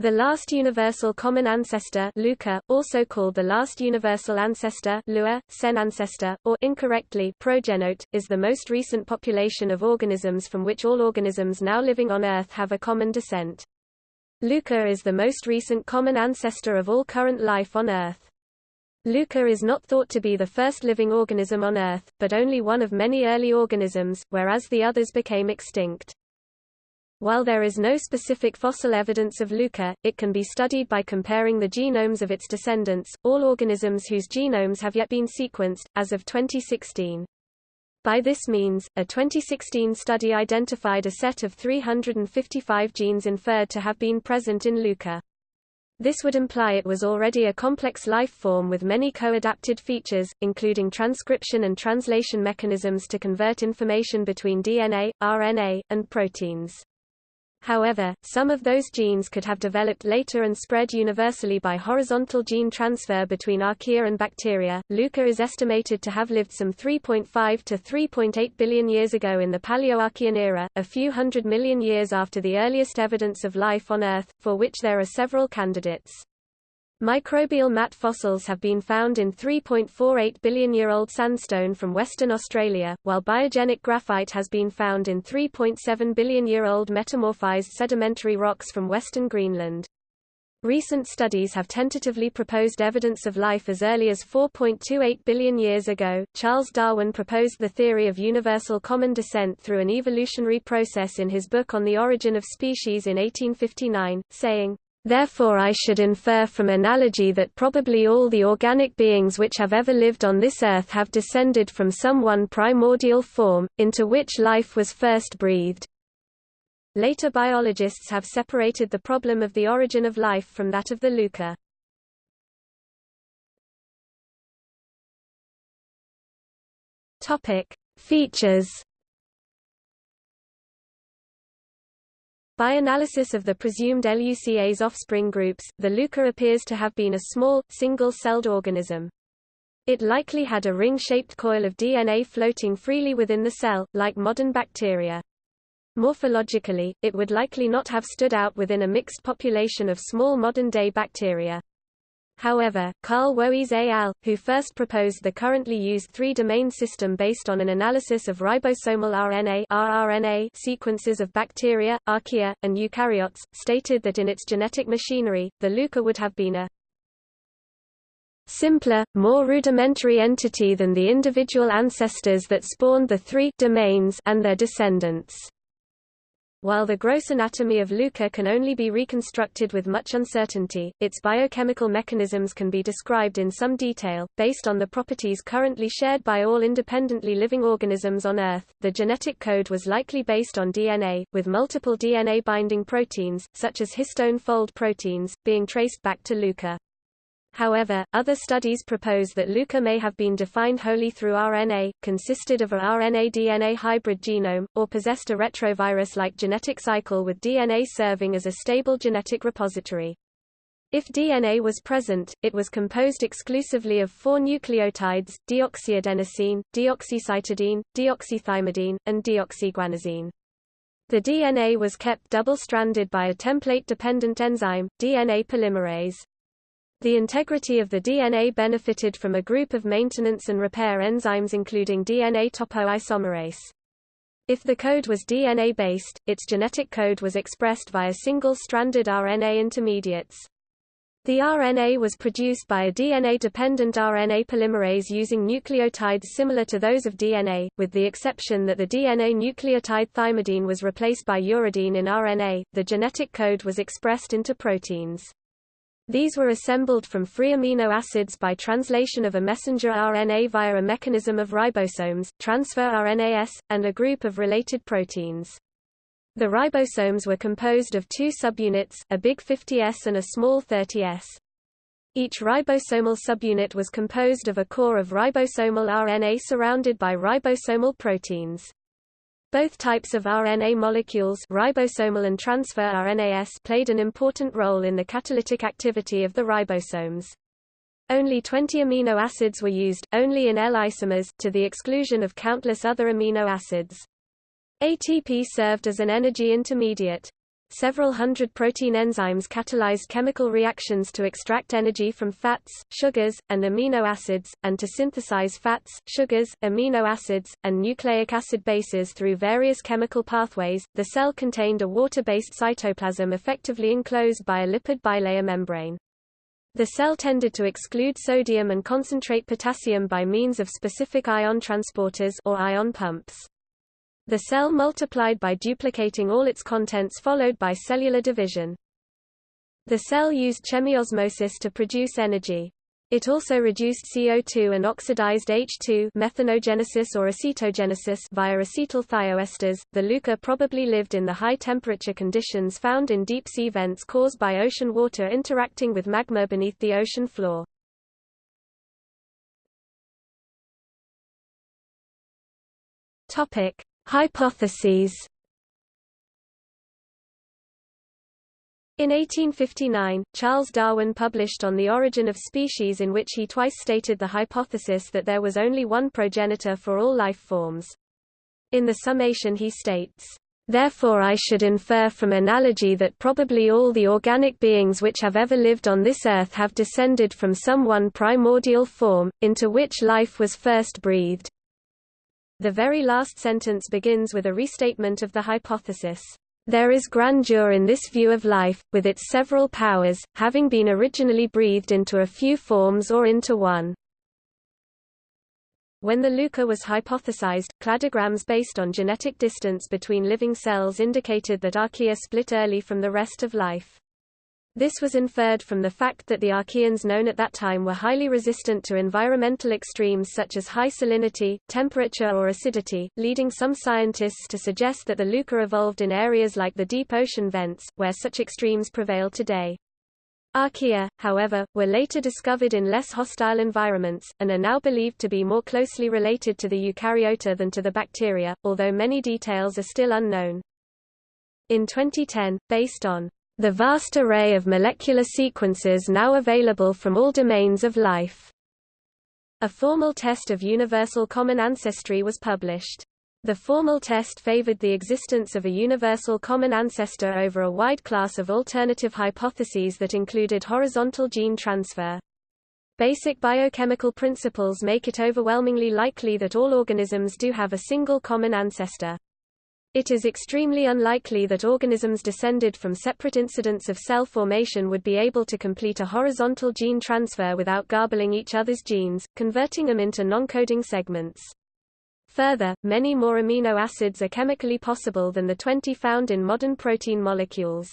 The last universal common ancestor LUCA, also called the last universal ancestor Lua, cenancestor, or incorrectly progenote, is the most recent population of organisms from which all organisms now living on Earth have a common descent. LUCA is the most recent common ancestor of all current life on Earth. LUCA is not thought to be the first living organism on Earth, but only one of many early organisms, whereas the others became extinct. While there is no specific fossil evidence of LUCA, it can be studied by comparing the genomes of its descendants, all organisms whose genomes have yet been sequenced, as of 2016. By this means, a 2016 study identified a set of 355 genes inferred to have been present in LUCA. This would imply it was already a complex life form with many co-adapted features, including transcription and translation mechanisms to convert information between DNA, RNA, and proteins. However, some of those genes could have developed later and spread universally by horizontal gene transfer between archaea and bacteria. LUCA is estimated to have lived some 3.5 to 3.8 billion years ago in the Paleoarchean era, a few hundred million years after the earliest evidence of life on Earth, for which there are several candidates. Microbial mat fossils have been found in 3.48 billion-year-old sandstone from Western Australia, while biogenic graphite has been found in 3.7 billion-year-old metamorphized sedimentary rocks from Western Greenland. Recent studies have tentatively proposed evidence of life as early as 4.28 billion years ago. Charles Darwin proposed the theory of universal common descent through an evolutionary process in his book On the Origin of Species in 1859, saying, Therefore I should infer from analogy that probably all the organic beings which have ever lived on this earth have descended from some one primordial form, into which life was first breathed. Later biologists have separated the problem of the origin of life from that of the LUCA. Features By analysis of the presumed LUCA's offspring groups, the LUCA appears to have been a small, single-celled organism. It likely had a ring-shaped coil of DNA floating freely within the cell, like modern bacteria. Morphologically, it would likely not have stood out within a mixed population of small modern-day bacteria. However, Carl Woese et al., who first proposed the currently used three-domain system based on an analysis of ribosomal RNA rRNA sequences of bacteria, archaea, and eukaryotes, stated that in its genetic machinery, the LUCA would have been a simpler, more rudimentary entity than the individual ancestors that spawned the three domains and their descendants. While the gross anatomy of LUCA can only be reconstructed with much uncertainty, its biochemical mechanisms can be described in some detail, based on the properties currently shared by all independently living organisms on Earth. The genetic code was likely based on DNA, with multiple DNA binding proteins, such as histone fold proteins, being traced back to LUCA. However, other studies propose that LUCA may have been defined wholly through RNA, consisted of a RNA-DNA hybrid genome, or possessed a retrovirus-like genetic cycle with DNA serving as a stable genetic repository. If DNA was present, it was composed exclusively of four nucleotides, deoxyadenosine, deoxycytidine, deoxythymidine, and deoxyguanosine. The DNA was kept double-stranded by a template-dependent enzyme, DNA polymerase. The integrity of the DNA benefited from a group of maintenance and repair enzymes including DNA topoisomerase. If the code was DNA-based, its genetic code was expressed via single-stranded RNA intermediates. The RNA was produced by a DNA-dependent RNA polymerase using nucleotides similar to those of DNA, with the exception that the DNA nucleotide thymidine was replaced by uridine in RNA. The genetic code was expressed into proteins. These were assembled from free amino acids by translation of a messenger RNA via a mechanism of ribosomes, transfer RNAS, and a group of related proteins. The ribosomes were composed of two subunits, a big 50S and a small 30S. Each ribosomal subunit was composed of a core of ribosomal RNA surrounded by ribosomal proteins. Both types of RNA molecules ribosomal and transfer RNAS played an important role in the catalytic activity of the ribosomes. Only 20 amino acids were used, only in L-isomers, to the exclusion of countless other amino acids. ATP served as an energy intermediate. Several hundred protein enzymes catalyzed chemical reactions to extract energy from fats, sugars, and amino acids, and to synthesize fats, sugars, amino acids, and nucleic acid bases through various chemical pathways. The cell contained a water-based cytoplasm effectively enclosed by a lipid bilayer membrane. The cell tended to exclude sodium and concentrate potassium by means of specific ion transporters or ion pumps. The cell multiplied by duplicating all its contents followed by cellular division. The cell used chemiosmosis to produce energy. It also reduced CO2 and oxidized H2 methanogenesis or acetogenesis via acetyl thioesters. The LUCA probably lived in the high temperature conditions found in deep sea vents caused by ocean water interacting with magma beneath the ocean floor. Topic: Hypotheses In 1859, Charles Darwin published On the Origin of Species in which he twice stated the hypothesis that there was only one progenitor for all life forms. In the summation he states, Therefore I should infer from analogy that probably all the organic beings which have ever lived on this earth have descended from some one primordial form, into which life was first breathed. The very last sentence begins with a restatement of the hypothesis. There is grandeur in this view of life, with its several powers, having been originally breathed into a few forms or into one. When the LUCA was hypothesized, cladograms based on genetic distance between living cells indicated that archaea split early from the rest of life. This was inferred from the fact that the archaeans known at that time were highly resistant to environmental extremes such as high salinity, temperature or acidity, leading some scientists to suggest that the LUCA evolved in areas like the deep ocean vents, where such extremes prevail today. Archaea, however, were later discovered in less hostile environments, and are now believed to be more closely related to the eukaryota than to the bacteria, although many details are still unknown. In 2010, based on the vast array of molecular sequences now available from all domains of life. A formal test of universal common ancestry was published. The formal test favored the existence of a universal common ancestor over a wide class of alternative hypotheses that included horizontal gene transfer. Basic biochemical principles make it overwhelmingly likely that all organisms do have a single common ancestor. It is extremely unlikely that organisms descended from separate incidents of cell formation would be able to complete a horizontal gene transfer without garbling each other's genes, converting them into non-coding segments. Further, many more amino acids are chemically possible than the 20 found in modern protein molecules.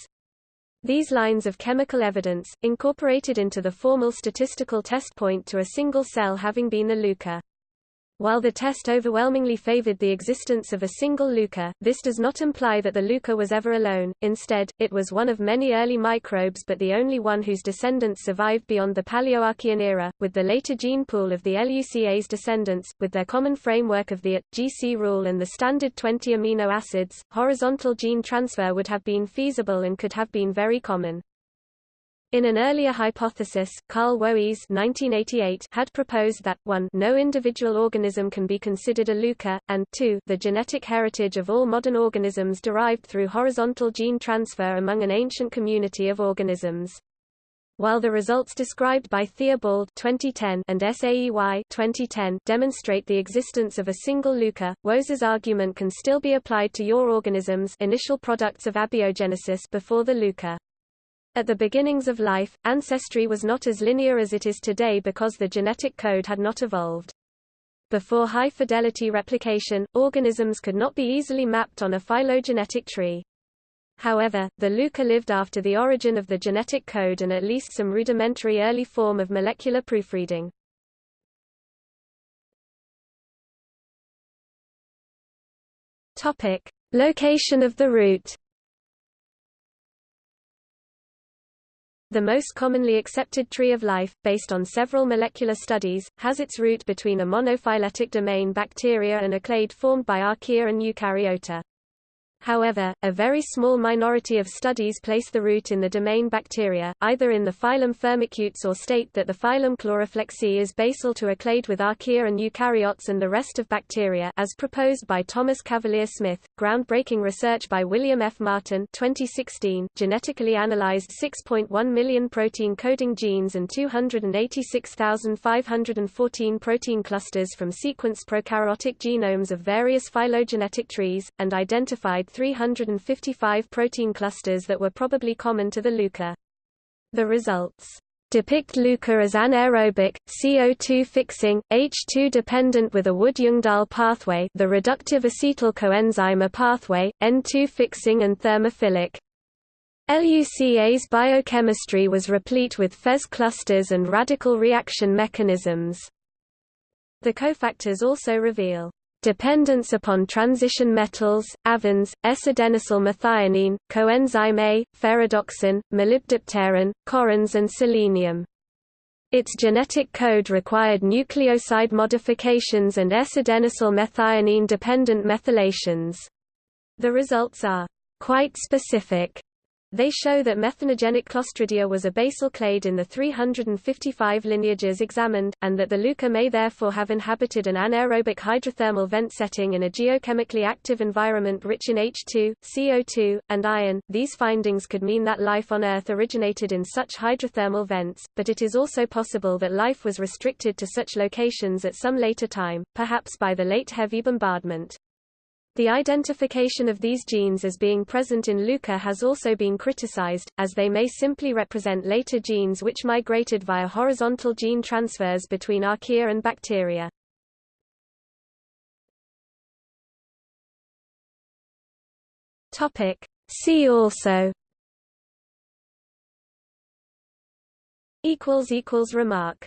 These lines of chemical evidence, incorporated into the formal statistical test point to a single cell having been the LUCA. While the test overwhelmingly favored the existence of a single LUCA, this does not imply that the LUCA was ever alone, instead, it was one of many early microbes but the only one whose descendants survived beyond the Paleoarchean era, with the later gene pool of the LUCA's descendants, with their common framework of the AT, GC rule and the standard 20 amino acids, horizontal gene transfer would have been feasible and could have been very common. In an earlier hypothesis, Carl Woese had proposed that 1 no individual organism can be considered a LUCA, and 2 the genetic heritage of all modern organisms derived through horizontal gene transfer among an ancient community of organisms. While the results described by Theobald 2010 and SAEY 2010 demonstrate the existence of a single LUCA, Woese's argument can still be applied to your organisms initial products of abiogenesis before the LUCA. At the beginnings of life, ancestry was not as linear as it is today because the genetic code had not evolved. Before high-fidelity replication, organisms could not be easily mapped on a phylogenetic tree. However, the LUCA lived after the origin of the genetic code and at least some rudimentary early form of molecular proofreading. Topic: Location of the root. The most commonly accepted tree of life, based on several molecular studies, has its root between a monophyletic domain bacteria and a clade formed by archaea and eukaryota. However, a very small minority of studies place the root in the domain bacteria, either in the phylum Firmicutes or state that the phylum Chloroflexi is basal to a clade with archaea and eukaryotes and the rest of bacteria as proposed by Thomas Cavalier Smith. Groundbreaking research by William F. Martin 2016 genetically analyzed 6.1 million protein coding genes and 286,514 protein clusters from sequenced prokaryotic genomes of various phylogenetic trees, and identified 355 protein clusters that were probably common to the LUCA. The results depict LUCA as anaerobic, CO2 fixing, H2 dependent with a Wood-Ljungdahl pathway the reductive acetyl coenzyme A pathway, N2 fixing and thermophilic. LUCA's biochemistry was replete with FeS clusters and radical reaction mechanisms. The cofactors also reveal dependence upon transition metals, flavins, S-adenosyl methionine, coenzyme A, ferredoxin, molybdopterin, corrins and selenium. Its genetic code required nucleoside modifications and S-adenosyl methionine-dependent methylations. The results are quite specific they show that methanogenic Clostridia was a basal clade in the 355 lineages examined, and that the LUCA may therefore have inhabited an anaerobic hydrothermal vent setting in a geochemically active environment rich in H2, CO2, and iron. These findings could mean that life on Earth originated in such hydrothermal vents, but it is also possible that life was restricted to such locations at some later time, perhaps by the late heavy bombardment. The identification of these genes as being present in LUCA has also been criticized, as they may simply represent later genes which migrated via horizontal gene transfers between archaea and bacteria. See also. Remark